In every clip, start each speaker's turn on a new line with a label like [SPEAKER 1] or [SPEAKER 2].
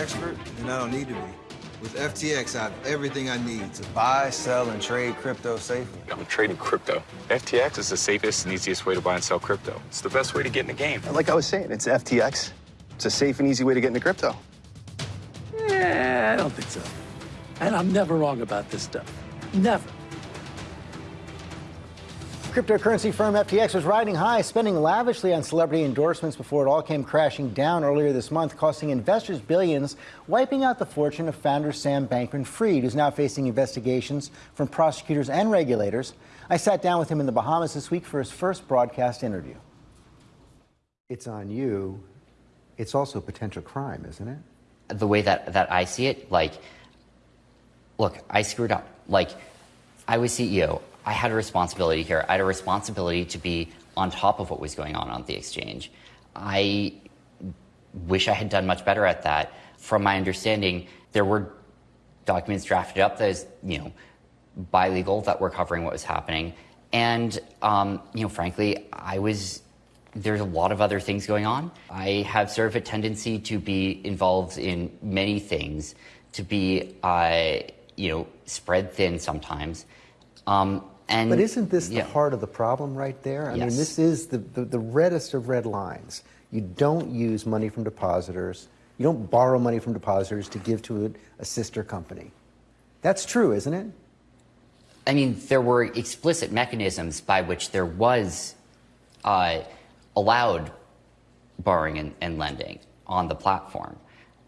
[SPEAKER 1] expert, and I don't need to be. With FTX, I have everything I need to buy, sell, and trade crypto safely.
[SPEAKER 2] I'm trading crypto. FTX is the safest and easiest way to buy and sell crypto. It's the best way to get in the game.
[SPEAKER 3] Like I was saying, it's FTX. It's a safe and easy way to get into crypto.
[SPEAKER 4] Yeah, I don't think so. And I'm never wrong about this stuff. Never.
[SPEAKER 5] Cryptocurrency firm FTX was riding high, spending lavishly on celebrity endorsements before it all came crashing down earlier this month, costing investors billions, wiping out the fortune of founder Sam Bankman Fried, who's now facing investigations from prosecutors and regulators. I sat down with him in the Bahamas this week for his first broadcast interview. It's on you. It's also potential crime, isn't it?
[SPEAKER 6] The way that, that I see it, like, look, I screwed up. Like, I was CEO. I had a responsibility here. I had a responsibility to be on top of what was going on on the exchange. I wish I had done much better at that. From my understanding, there were documents drafted up that is, you know, by legal that were covering what was happening. And, um, you know, frankly, I was, there's a lot of other things going on. I have sort of a tendency to be involved in many things, to be, uh, you know, spread thin sometimes. Um, and,
[SPEAKER 5] but isn't this
[SPEAKER 6] yeah.
[SPEAKER 5] the heart of the problem right there? I
[SPEAKER 6] yes.
[SPEAKER 5] mean, this is the, the, the reddest of red lines. You don't use money from depositors. You don't borrow money from depositors to give to a, a sister company. That's true, isn't it?
[SPEAKER 6] I mean, there were explicit mechanisms by which there was uh, allowed borrowing and, and, lending on the platform.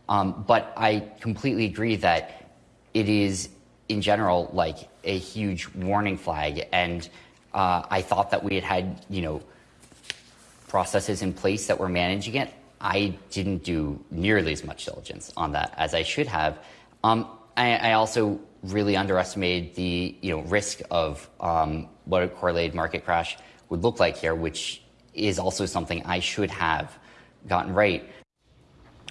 [SPEAKER 6] Um, but I completely agree that it is in general like a huge warning flag. And uh, I thought that we had had, you know, processes in place that were managing it. I didn't do nearly as much diligence on that as I should have. Um, I, I, also really underestimated the you know risk of um, what a correlated market crash would look like here, which is also something I should have gotten right.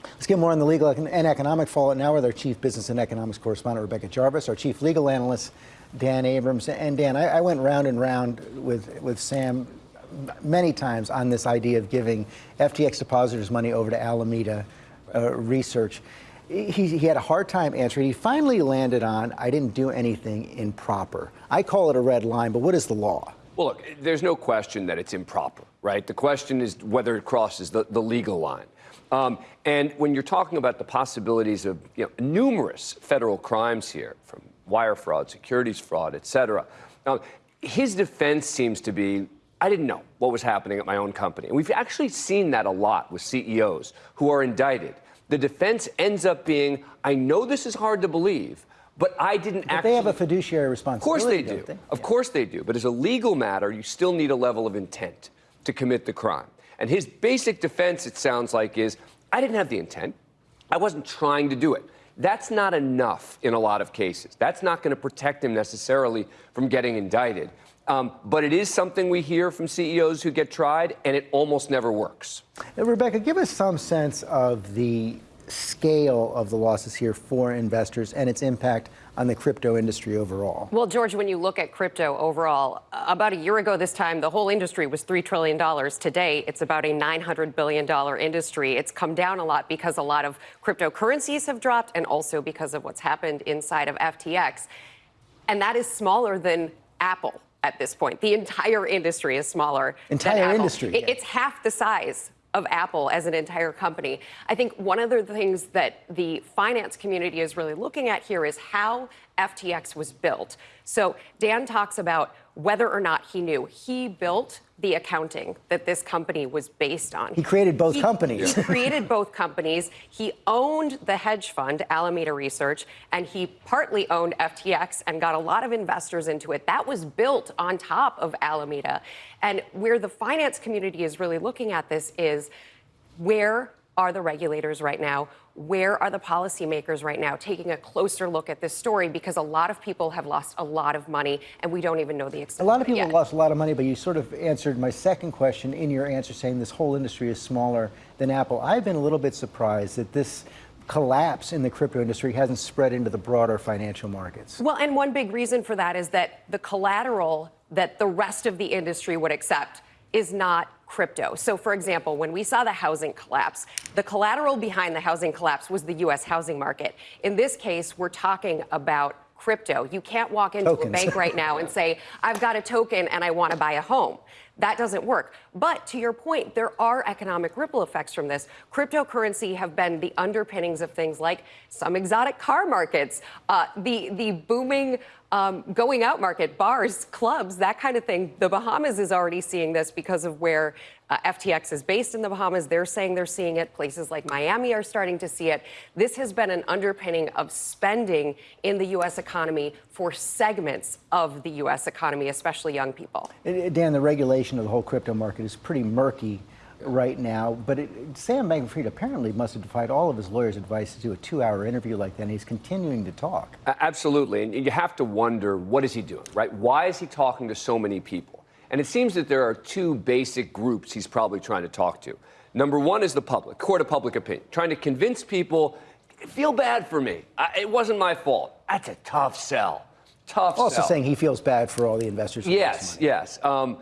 [SPEAKER 5] Let's get more on the legal and economic fallout now with our chief business and economics correspondent, Rebecca Jarvis, our chief legal analyst, Dan Abrams. And Dan, I, I went round and round with, with Sam many times on this idea of giving FTX depositors money over to Alameda uh, Research. He, he, had a hard time answering. He finally landed on, I didn't do anything improper. I call it a red line, but what is the law?
[SPEAKER 7] Well, look, there's no question that it's improper, right? The question is whether it crosses the, the legal line. Um, and when you're talking about the possibilities of you know, numerous federal crimes here, from wire fraud, securities fraud, et cetera, um, his defense seems to be I didn't know what was happening at my own company. And we've actually seen that a lot with CEOs who are indicted. The defense ends up being I know this is hard to believe, but I didn't
[SPEAKER 5] but
[SPEAKER 7] actually.
[SPEAKER 5] They have a fiduciary responsibility.
[SPEAKER 7] Of course they do.
[SPEAKER 5] They?
[SPEAKER 7] Of
[SPEAKER 5] yeah.
[SPEAKER 7] course they do. But as a legal matter, you still need a level of intent to commit the crime. And his basic defense, it sounds like, is I didn't have the intent. I wasn't trying to do it. That's not enough in a lot of cases. That's not going to protect him necessarily from getting indicted. Um, but it is something we hear from CEOs who get tried, and it almost never works.
[SPEAKER 5] Now, Rebecca, give us some sense of the scale of the losses here for investors and its impact on the crypto industry overall?
[SPEAKER 8] Well, George, when you look at crypto overall, about a year ago this time, the whole industry was $3 trillion. Today, it's about a $900 billion industry. It's come down a lot because a lot of cryptocurrencies have dropped and also because of what's happened inside of FTX. And that is smaller than Apple at this point. The entire industry is smaller.
[SPEAKER 5] Entire industry.
[SPEAKER 8] It, it's half the size of Apple as an entire company. I think one of the things that the finance community is really looking at here is how FTX was built. So Dan talks about whether or not he knew. He built the accounting that this company was based on.
[SPEAKER 5] He created both
[SPEAKER 8] he,
[SPEAKER 5] companies.
[SPEAKER 8] He created both companies. He owned the hedge fund, Alameda Research, and he partly owned FTX and got a lot of investors into it. That was built on top of Alameda. And where the finance community is really looking at this is where are the regulators right now? Where are the policymakers right now taking a closer look at this story? Because a lot of people have lost a lot of money and we don't even know the extent.
[SPEAKER 5] A lot of people
[SPEAKER 8] yet.
[SPEAKER 5] have lost a lot of money, but you sort of answered my second question in your answer saying this whole industry is smaller than Apple. I've been a little bit surprised that this collapse in the crypto industry hasn't spread into the broader financial markets.
[SPEAKER 8] Well, and one big reason for that is that the collateral that the rest of the industry would accept is not crypto. So, for example, when we saw the housing collapse, the collateral behind the housing collapse was the US housing market. In this case, we're talking about crypto. You can't walk into
[SPEAKER 5] Tokens.
[SPEAKER 8] a bank right now and say, I've got a token and I want to buy a home. That doesn't work. But to your point, there are economic ripple effects from this. Cryptocurrency have been the underpinnings of things like some exotic car markets, uh, the the booming um, going out market, bars, clubs, that kind of thing. The Bahamas is already seeing this because of where uh, FTX is based in the Bahamas. They're saying they're seeing it. Places like Miami are starting to see it. This has been an underpinning of spending in the U.S. economy for segments of the U.S. economy, especially young people.
[SPEAKER 5] Dan, the regulation of the whole crypto market is pretty murky right now, but it, Sam Bankman-Fried apparently must have defied all of his lawyers' advice to do a two-hour interview like that, and he's continuing to talk.
[SPEAKER 7] Absolutely. And you have to wonder what is he doing, right? Why is he talking to so many people? And it seems that there are two basic groups he's probably trying to talk to. Number one is the public, court of public opinion, trying to convince people, feel bad for me. I, it wasn't my fault. That's a tough sell. Tough
[SPEAKER 5] Also
[SPEAKER 7] sell.
[SPEAKER 5] saying he feels bad for all the investors.
[SPEAKER 7] Yes, yes. Um,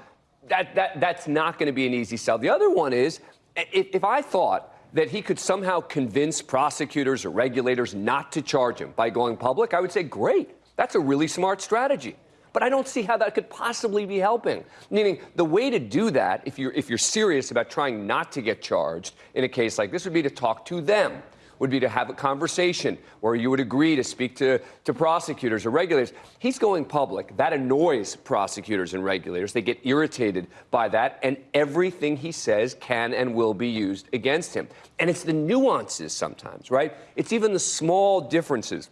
[SPEAKER 7] that, that, that's not going to be an easy sell. The other one is if, if I thought that he could somehow convince prosecutors or regulators not to charge him by going public, I would say, great. That's a really smart strategy. But I don't see how that could possibly be helping. Meaning, the way to do that, if you're, if you're serious about trying not to get charged in a case like this, would be to talk to them would be to have a conversation where you would agree to speak to, to prosecutors or regulators. He's going public. That annoys prosecutors and regulators. They get irritated by that, and everything he says can and will be used against him. And it's the nuances sometimes, right? It's even the small differences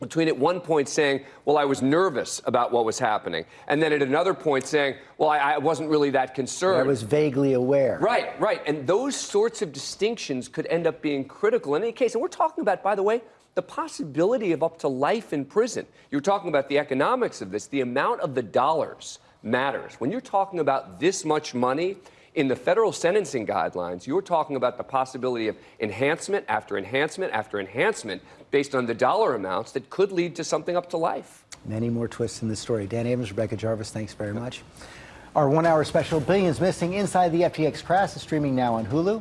[SPEAKER 7] between at one point saying, Well, I was nervous about what was happening, and then at another point saying, Well, I, I wasn't really that concerned.
[SPEAKER 5] I was vaguely aware.
[SPEAKER 7] Right, right. And those sorts of distinctions could end up being critical in any case. And we're talking about, by the way, the possibility of up to life in prison. You're talking about the economics of this. The amount of the dollars matters. When you're talking about this much money, in the federal sentencing guidelines, you're talking about the possibility of enhancement after enhancement after enhancement based on the dollar amounts that could lead to something up to life.
[SPEAKER 5] Many more twists in the story. Dan Abrams, Rebecca Jarvis, thanks very much. Our one hour special, Billions Missing Inside the FTX Crash, is streaming now on Hulu.